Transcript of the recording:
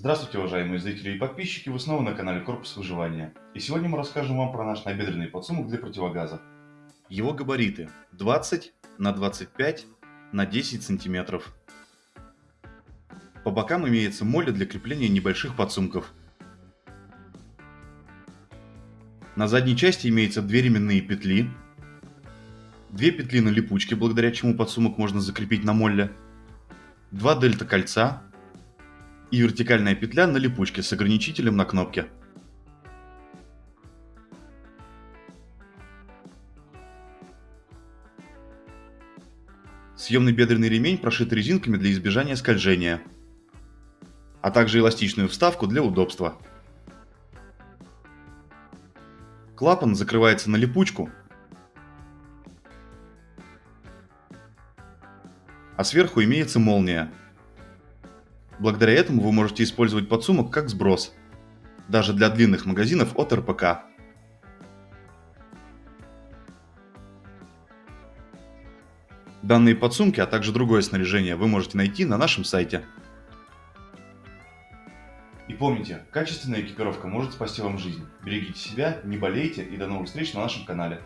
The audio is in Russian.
Здравствуйте, уважаемые зрители и подписчики, вы снова на канале Корпус Выживания. И сегодня мы расскажем вам про наш набедренный подсумок для противогаза. Его габариты 20 на 25 на 10 сантиметров. По бокам имеется моля для крепления небольших подсумков. На задней части имеются две ременные петли, две петли на липучке, благодаря чему подсумок можно закрепить на молле, два дельта кольца и вертикальная петля на липучке с ограничителем на кнопке. Съемный бедренный ремень прошит резинками для избежания скольжения, а также эластичную вставку для удобства. Клапан закрывается на липучку, а сверху имеется молния, Благодаря этому вы можете использовать подсумок как сброс, даже для длинных магазинов от РПК. Данные подсумки, а также другое снаряжение вы можете найти на нашем сайте. И помните, качественная экипировка может спасти вам жизнь. Берегите себя, не болейте и до новых встреч на нашем канале.